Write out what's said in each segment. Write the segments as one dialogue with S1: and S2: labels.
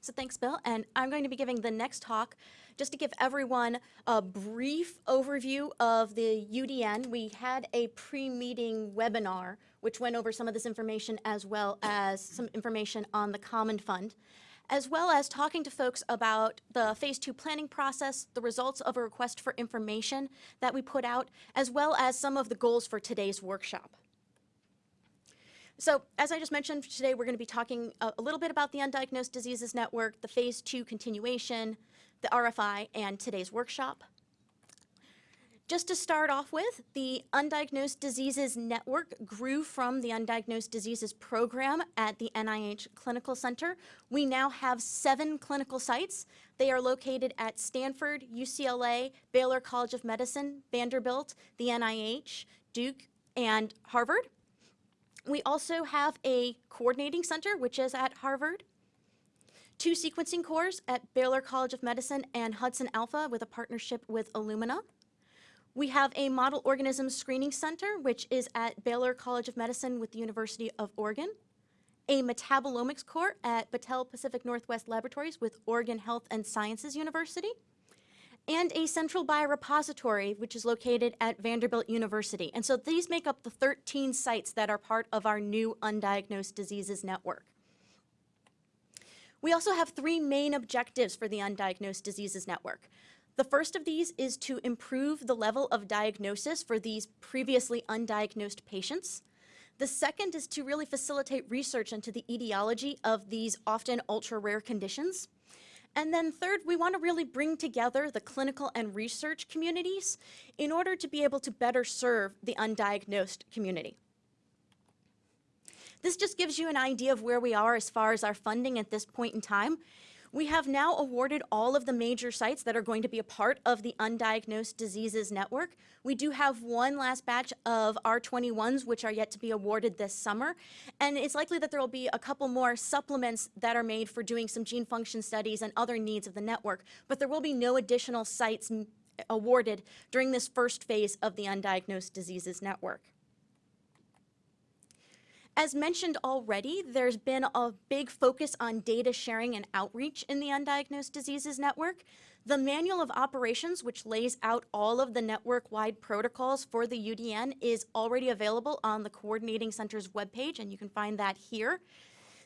S1: So thanks, Bill. And I'm going to be giving the next talk just to give everyone a brief overview of the UDN. We had a pre-meeting webinar which went over some of this information as well as some information on the Common Fund, as well as talking to folks about the phase two planning process, the results of a request for information that we put out, as well as some of the goals for today's workshop. So as I just mentioned, today we're going to be talking a, a, little bit about the Undiagnosed Diseases Network, the Phase 2 continuation, the RFI, and today's workshop. Just to start off with, the Undiagnosed Diseases Network grew from the Undiagnosed Diseases Program at the NIH Clinical Center. We now have seven clinical sites. They are located at Stanford, UCLA, Baylor College of Medicine, Vanderbilt, the NIH, Duke, and Harvard. We also have a coordinating center, which is at Harvard, two sequencing cores at Baylor College of Medicine and Hudson Alpha with a partnership with Illumina. We have a model organism screening center, which is at Baylor College of Medicine with the University of Oregon, a metabolomics core at Battelle Pacific Northwest Laboratories with Oregon Health and Sciences University, and a central biorepository, which is located at Vanderbilt University. And so these make up the 13 sites that are part of our new Undiagnosed Diseases Network. We also have three main objectives for the Undiagnosed Diseases Network. The first of these is to improve the level of diagnosis for these previously undiagnosed patients. The second is to really facilitate research into the etiology of these often ultra-rare conditions. And then third, we want to really bring together the clinical and research communities in order to be able to better serve the undiagnosed community. This just gives you an idea of where we are as far as our funding at this point in time. We have now awarded all of the major sites that are going to be a part of the Undiagnosed Diseases Network. We do have one last batch of R21s, which are yet to be awarded this summer. And it's likely that there will be a couple more supplements that are made for doing some gene function studies and other needs of the network. But there will be no additional sites mm, awarded during this first phase of the Undiagnosed Diseases Network. As mentioned already, there's been a big focus on data sharing and outreach in the Undiagnosed Diseases Network. The Manual of Operations, which lays out all of the network-wide protocols for the UDN, is already available on the Coordinating Center's webpage, and you can find that here.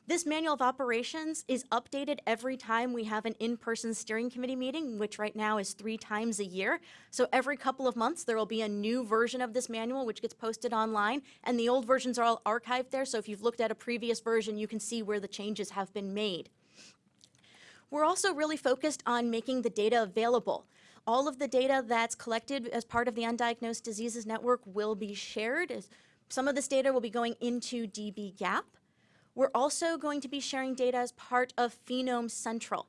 S1: This manual of operations is updated every time we have an in-person steering committee meeting, which right now is three times a year. So every couple of months, there will be a new version of this manual, which gets posted online. And the old versions are all archived there. So if you've looked at a previous version, you can see where the changes have been made. We're also really focused on making the data available. All of the data that's collected as part of the Undiagnosed Diseases Network will be shared. Some of this data will be going into dbGaP. We're also going to be sharing data as part of Phenome Central.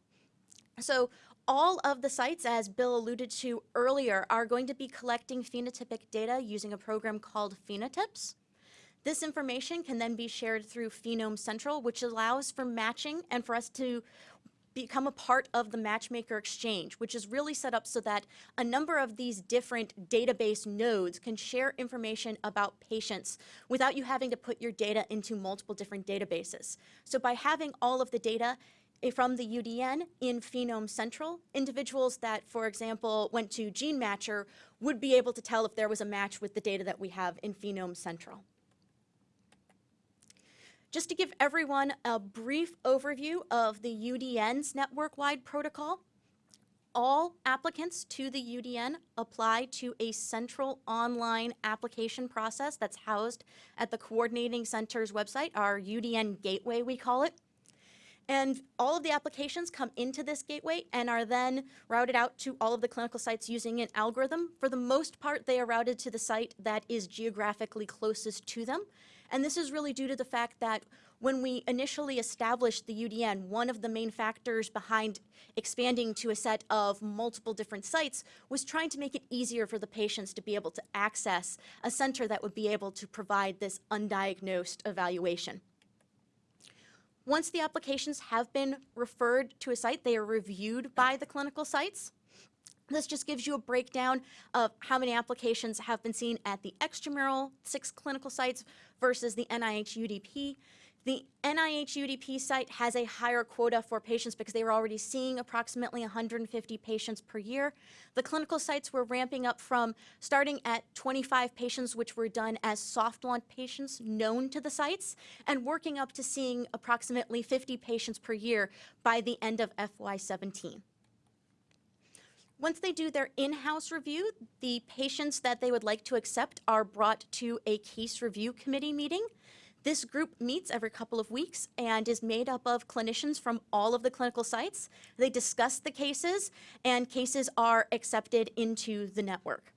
S1: So all of the sites, as Bill alluded to earlier, are going to be collecting phenotypic data using a program called PhenoTips. This information can then be shared through Phenome Central, which allows for matching and for us to become a part of the Matchmaker Exchange, which is really set up so that a number of these different database nodes can share information about patients without you having to put your data into multiple different databases. So by having all of the data from the UDN in Phenome Central, individuals that, for example, went to GeneMatcher would be able to tell if there was a match with the data that we have in Phenome Central. Just to give everyone a brief overview of the UDN's network-wide protocol, all applicants to the UDN apply to a central online application process that's housed at the Coordinating Center's website, our UDN Gateway, we call it. And all of the applications come into this gateway and are then routed out to all of the clinical sites using an algorithm. For the most part, they are routed to the site that is geographically closest to them. And this is really due to the fact that when we initially established the UDN, one of the main factors behind expanding to a set of multiple different sites was trying to make it easier for the patients to be able to access a center that would be able to provide this undiagnosed evaluation. Once the applications have been referred to a site, they are reviewed by the clinical sites. This just gives you a breakdown of how many applications have been seen at the extramural six clinical sites versus the NIH UDP. The NIH UDP site has a higher quota for patients because they were already seeing approximately 150 patients per year. The clinical sites were ramping up from starting at 25 patients, which were done as soft launch patients known to the sites, and working up to seeing approximately 50 patients per year by the end of FY17. Once they do their in-house review, the patients that they would like to accept are brought to a case review committee meeting. This group meets every couple of weeks and is made up of clinicians from all of the clinical sites. They discuss the cases, and cases are accepted into the network.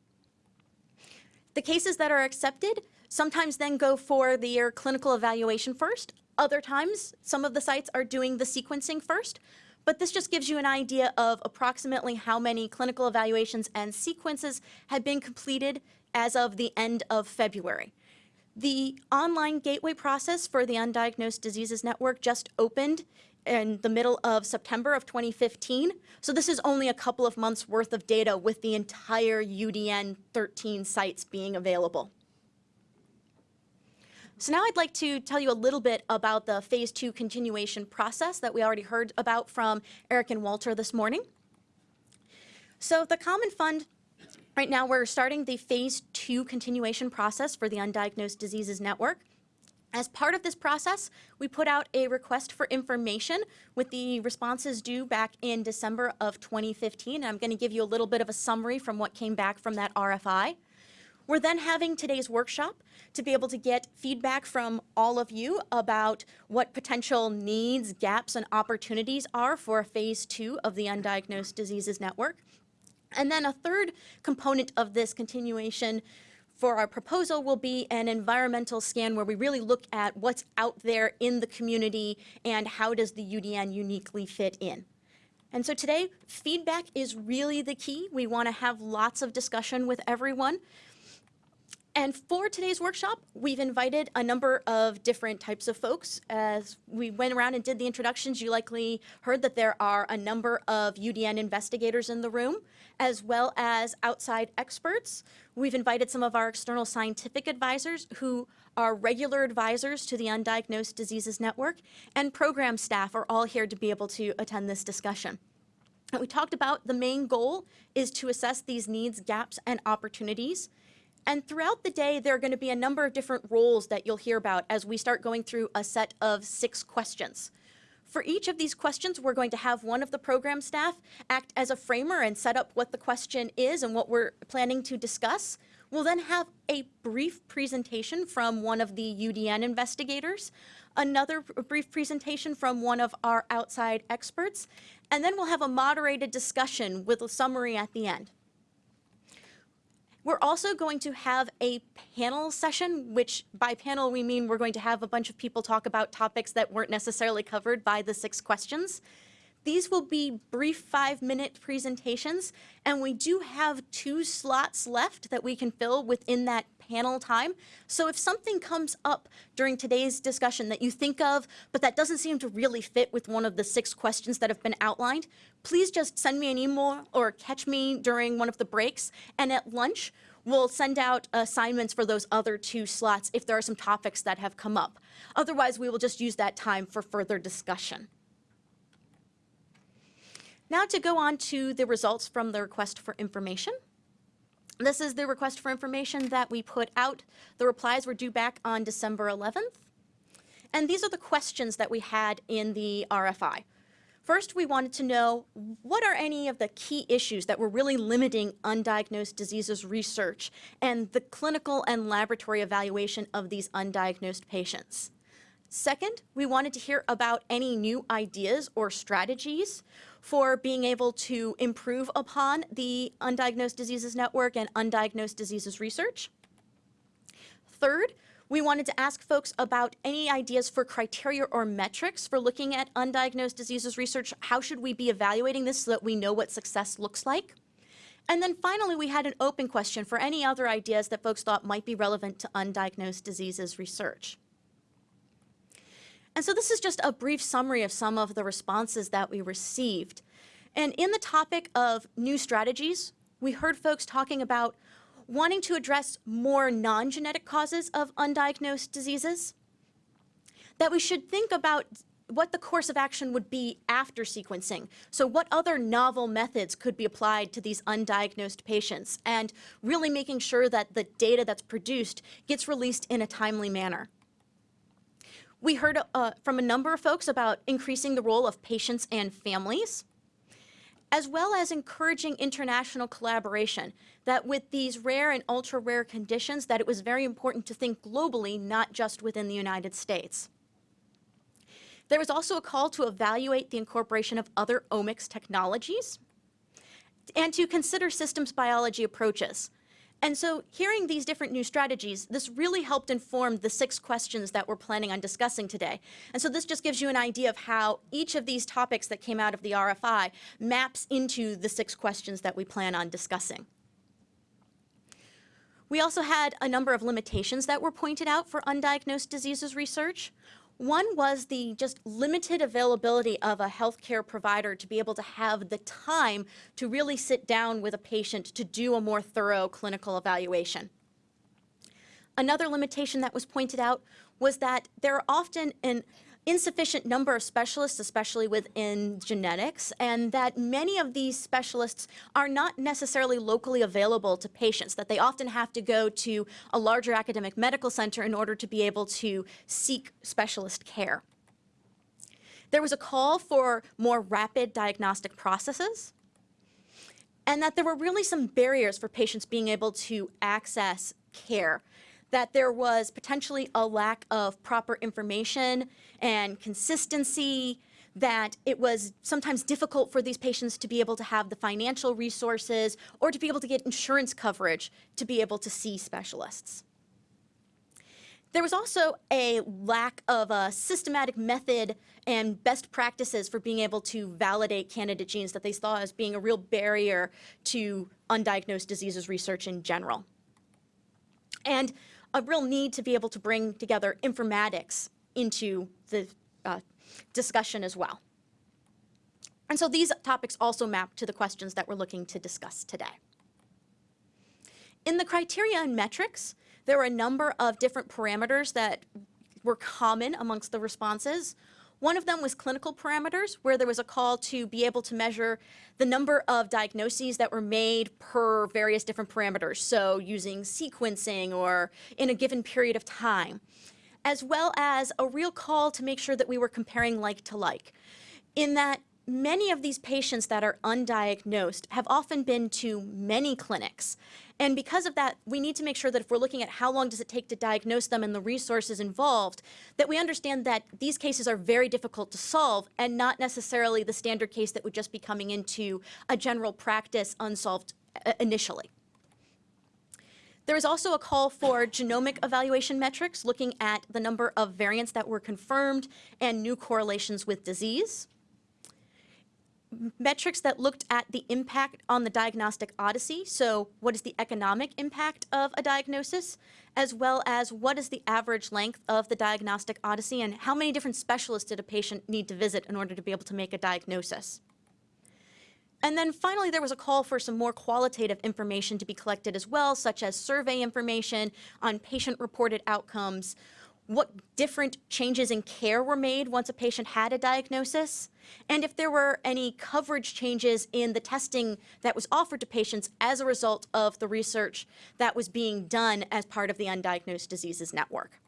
S1: The cases that are accepted sometimes then go for their clinical evaluation first. Other times, some of the sites are doing the sequencing first, but this just gives you an idea of approximately how many clinical evaluations and sequences had been completed as of the end of February. The online gateway process for the Undiagnosed Diseases Network just opened in the middle of September of 2015. So this is only a couple of months worth of data with the entire UDN 13 sites being available. So now I'd like to tell you a little bit about the phase two continuation process that we already heard about from Eric and Walter this morning. So the Common Fund Right now, we're starting the phase two continuation process for the Undiagnosed Diseases Network. As part of this process, we put out a request for information with the responses due back in December of 2015. I'm going to give you a little bit of a summary from what came back from that RFI. We're then having today's workshop to be able to get feedback from all of you about what potential needs, gaps, and opportunities are for phase two of the Undiagnosed Diseases Network. And then a third component of this continuation for our proposal will be an environmental scan where we really look at what's out there in the community and how does the UDN uniquely fit in. And so today, feedback is really the key. We want to have lots of discussion with everyone. And for today's workshop, we've invited a number of different types of folks. As we went around and did the introductions, you likely heard that there are a number of UDN investigators in the room, as well as outside experts. We've invited some of our external scientific advisors who are regular advisors to the Undiagnosed Diseases Network, and program staff are all here to be able to attend this discussion. And we talked about the main goal is to assess these needs, gaps, and opportunities and throughout the day, there are going to be a number of different roles that you'll hear about as we start going through a set of six questions. For each of these questions, we're going to have one of the program staff act as a framer and set up what the question is and what we're planning to discuss. We'll then have a brief presentation from one of the UDN investigators, another brief presentation from one of our outside experts, and then we'll have a moderated discussion with a summary at the end. We're also going to have a panel session, which by panel we mean we're going to have a bunch of people talk about topics that weren't necessarily covered by the six questions. These will be brief five-minute presentations, and we do have two slots left that we can fill within that panel time. So if something comes up during today's discussion that you think of, but that doesn't seem to really fit with one of the six questions that have been outlined, please just send me an email or catch me during one of the breaks. And at lunch, we'll send out assignments for those other two slots if there are some topics that have come up. Otherwise, we will just use that time for further discussion. Now to go on to the results from the request for information. This is the request for information that we put out. The replies were due back on December 11th. And these are the questions that we had in the RFI. First, we wanted to know what are any of the key issues that were really limiting undiagnosed diseases research and the clinical and laboratory evaluation of these undiagnosed patients. Second, we wanted to hear about any new ideas or strategies for being able to improve upon the Undiagnosed Diseases Network and undiagnosed diseases research. Third, we wanted to ask folks about any ideas for criteria or metrics for looking at undiagnosed diseases research. How should we be evaluating this so that we know what success looks like? And then finally, we had an open question for any other ideas that folks thought might be relevant to undiagnosed diseases research. And so this is just a brief summary of some of the responses that we received. And in the topic of new strategies, we heard folks talking about wanting to address more non-genetic causes of undiagnosed diseases. that we should think about what the course of action would be after sequencing. So what other novel methods could be applied to these undiagnosed patients and really making sure that the data that's produced gets released in a timely manner. We heard uh, from a number of folks about increasing the role of patients and families, as well as encouraging international collaboration, that with these rare and ultra-rare conditions, that it was very important to think globally, not just within the United States. There was also a call to evaluate the incorporation of other omics technologies and to consider systems biology approaches. And so hearing these different new strategies, this really helped inform the six questions that we're planning on discussing today. And so this just gives you an idea of how each of these topics that came out of the RFI maps into the six questions that we plan on discussing. We also had a number of limitations that were pointed out for undiagnosed diseases research. One was the just limited availability of a healthcare provider to be able to have the time to really sit down with a patient to do a more thorough clinical evaluation. Another limitation that was pointed out was that there are often an insufficient number of specialists, especially within genetics, and that many of these specialists are not necessarily locally available to patients, that they often have to go to a larger academic medical center in order to be able to seek specialist care. There was a call for more rapid diagnostic processes, and that there were really some barriers for patients being able to access care that there was potentially a lack of proper information and consistency, that it was sometimes difficult for these patients to be able to have the financial resources or to be able to get insurance coverage to be able to see specialists. There was also a lack of a systematic method and best practices for being able to validate candidate genes that they saw as being a real barrier to undiagnosed diseases research in general. And a real need to be able to bring together informatics into the uh, discussion as well. And so these topics also map to the questions that we're looking to discuss today. In the criteria and metrics, there were a number of different parameters that were common amongst the responses. One of them was clinical parameters, where there was a call to be able to measure the number of diagnoses that were made per various different parameters, so using sequencing or in a given period of time, as well as a real call to make sure that we were comparing like to like, in that many of these patients that are undiagnosed have often been to many clinics. And because of that, we need to make sure that if we're looking at how long does it take to diagnose them and the resources involved, that we understand that these cases are very difficult to solve and not necessarily the standard case that would just be coming into a general practice unsolved uh, initially. There is also a call for genomic evaluation metrics looking at the number of variants that were confirmed and new correlations with disease metrics that looked at the impact on the diagnostic odyssey. So what is the economic impact of a diagnosis, as well as what is the average length of the diagnostic odyssey and how many different specialists did a patient need to visit in order to be able to make a diagnosis. And then finally, there was a call for some more qualitative information to be collected as well, such as survey information on patient-reported outcomes, what different changes in care were made once a patient had a diagnosis, and if there were any coverage changes in the testing that was offered to patients as a result of the research that was being done as part of the Undiagnosed Diseases Network.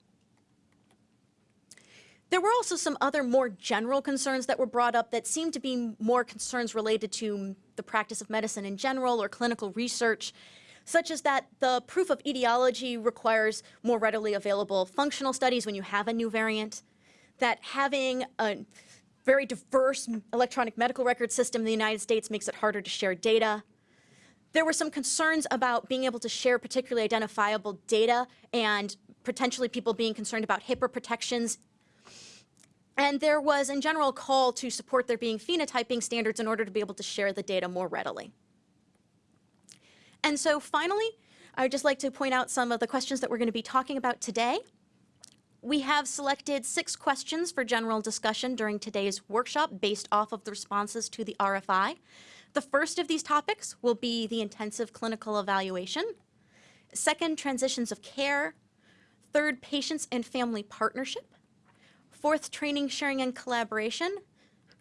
S1: There were also some other more general concerns that were brought up that seemed to be more concerns related to the practice of medicine in general or clinical research such as that the proof of etiology requires more readily available functional studies when you have a new variant, that having a very diverse electronic medical record system in the United States makes it harder to share data. There were some concerns about being able to share particularly identifiable data and potentially people being concerned about HIPAA protections. And there was, in general, a call to support there being phenotyping standards in order to be able to share the data more readily. And so finally, I would just like to point out some of the questions that we're going to be talking about today. We have selected six questions for general discussion during today's workshop based off of the responses to the RFI. The first of these topics will be the intensive clinical evaluation. Second, transitions of care. Third, patients and family partnership. Fourth, training, sharing, and collaboration.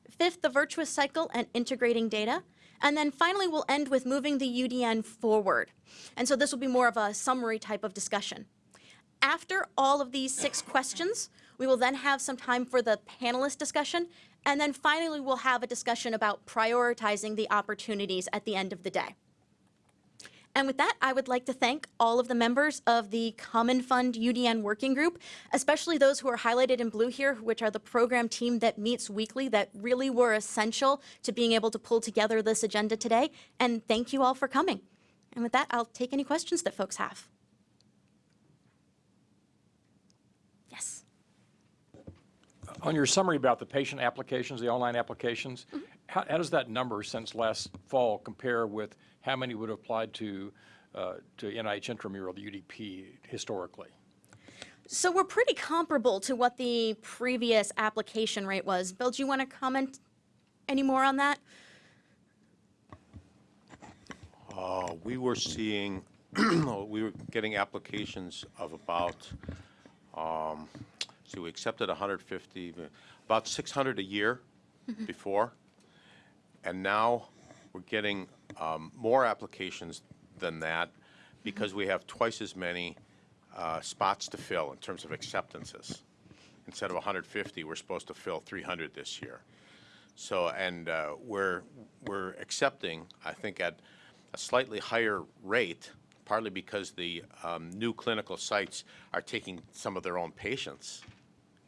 S1: Fifth, the virtuous cycle and integrating data. And then finally, we'll end with moving the UDN forward. And so this will be more of a summary type of discussion. After all of these six questions, we will then have some time for the panelist discussion. And then finally, we'll have a discussion about prioritizing the opportunities at the end of the day. And with that, I would like to thank all of the members of the Common Fund UDN Working Group, especially those who are highlighted in blue here, which are the program team that meets weekly that really were essential to being able to pull together this agenda today. And thank you all for coming. And with that, I'll take any questions that folks have. Yes.
S2: On your summary about the patient applications, the online applications,
S1: Mm-hmm.
S2: How, how does that number since last fall compare with how many would have applied to, uh, to NIH intramural, the UDP, historically?
S1: So we're pretty comparable to what the previous application rate was. Bill, do you want to comment any more on that?
S3: Uh, We were seeing, we were getting applications of about, um, so we accepted 150, about 600 a year before. And now we're getting um, more applications than that because we have twice as many uh, spots to fill in terms of acceptances. Instead of 150, we're supposed to fill 300 this year. So, and uh, we're, we're accepting, I think, at a slightly higher rate, partly because the um, new clinical sites are taking some of their own patients,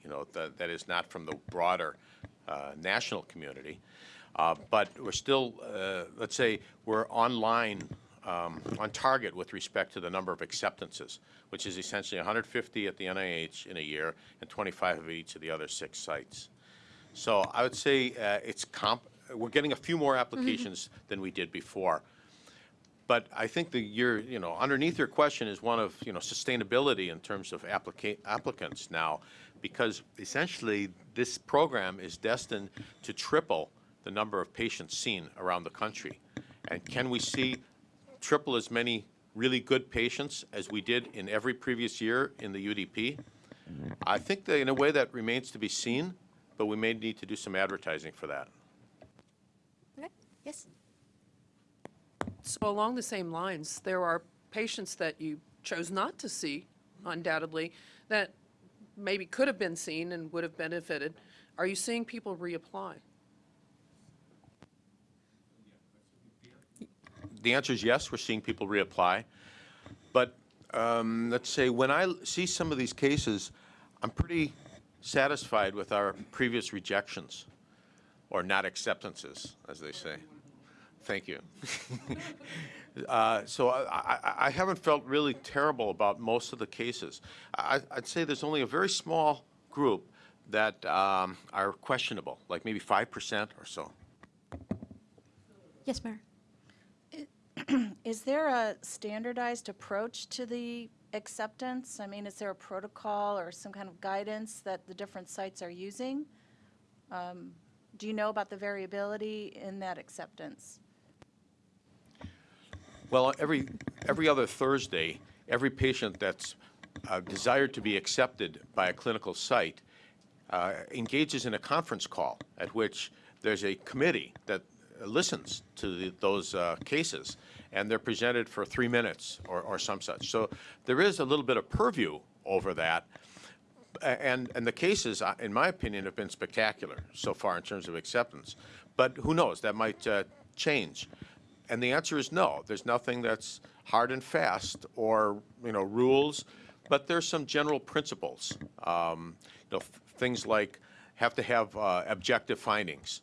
S3: you know, that, that is not from the broader uh, national community. Uh, But we're still, uh, let's say, we're online, um, on target with respect to the number of acceptances, which is essentially 150 at the NIH in a year and 25 of each of the other six sites. So I would say uh, it's comp, we're getting a few more applications than we did before. But I think the year, you know, underneath your question is one of, you know, sustainability in terms of applica- applicants now, because essentially this program is destined to triple the number of patients seen around the country. And can we see triple as many really good patients as we did in every previous year in the UDP? I think that in a way that remains to be seen, but we may need to do some advertising for that.
S1: Okay. Yes.
S4: So along the same lines, there are patients that you chose not to see, undoubtedly, that maybe could have been seen and would have benefited. Are you seeing people reapply?
S3: The answer is yes, we're seeing people reapply. But um, let's say, when I see some of these cases, I'm pretty satisfied with our previous rejections, or not acceptances, as they say. Thank you. Uh, So I, I- I haven't felt really terrible about most of the cases. I, I'd say there's only a very small group that um, are questionable, like maybe 5% or so.
S1: Yes, Mayor.
S5: Is there a standardized approach to the acceptance? I mean, is there a protocol or some kind of guidance that the different sites are using? Um, Do you know about the variability in that acceptance?
S3: Well, every, every other Thursday, every patient that's uh, desired to be accepted by a clinical site uh, engages in a conference call at which there's a committee that listens to the, those uh, cases, and they're presented for three minutes or, or some such. So there is a little bit of purview over that. And, and the cases, uh, in my opinion, have been spectacular so far in terms of acceptance. But who knows, that might uh, change. And the answer is no. There's nothing that's hard and fast or, you know, rules, but there's some general principles. Um, You know, things like have to have uh, objective findings.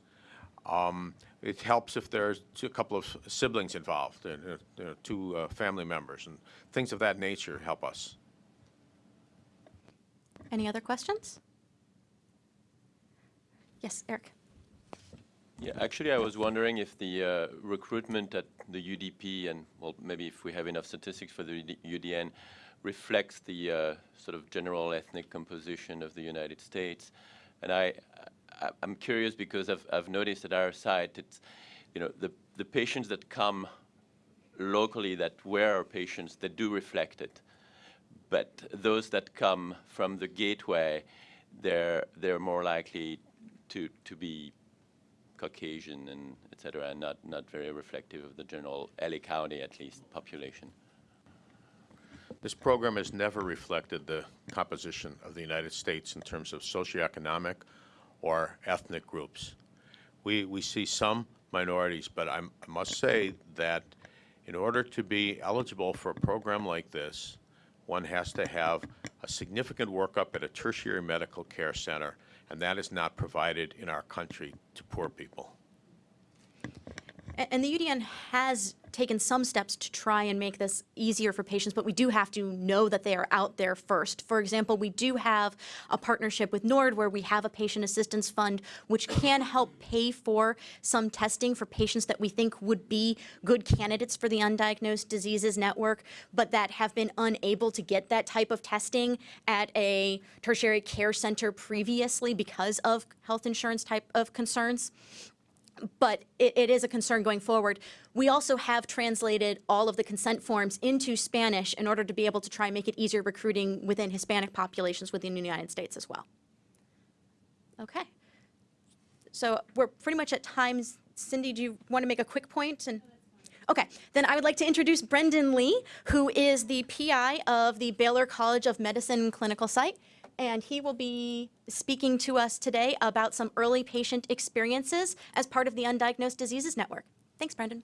S3: Um, It helps if there's two- a couple of siblings involved, uh, uh, you know, two uh, family members, and things of that nature help us.
S1: Any other questions? Yes, Eric.
S6: Yeah, actually, I was wondering if the uh, recruitment at the UDP and, well, maybe if we have enough statistics for the UDN, reflects the uh, sort of general ethnic composition of the United States. And I, I, I'm curious because I've, I've noticed at our site, it's, you know, the, the patients that come locally that were our patients, they do reflect it. But those that come from the gateway, they're they're more likely to to be Caucasian and et cetera, and not not very reflective of the general LA County at least population.
S3: This program has never reflected the composition of the United States in terms of socioeconomic or ethnic groups. We, we see some minorities, but I'm, I must say that in order to be eligible for a program like this, one has to have a significant workup at a tertiary medical care center, and that is not provided in our country to poor people.
S1: And the UDN has taken some steps to try and make this easier for patients, but we do have to know that they are out there first. For example, we do have a partnership with NORD where we have a patient assistance fund which can help pay for some testing for patients that we think would be good candidates for the Undiagnosed Diseases Network, but that have been unable to get that type of testing at a tertiary care center previously because of health insurance type of concerns but it, it is a concern going forward. We also have translated all of the consent forms into Spanish in order to be able to try and make it easier recruiting within Hispanic populations within the United States as well. Okay. So we're pretty much at times. Cindy, do you want to make a quick point? And okay, then I would like to introduce Brendan Lee, who is the PI of the Baylor College of Medicine clinical site and he will be speaking to us today about some early patient experiences as part of the Undiagnosed Diseases Network. Thanks, Brendan.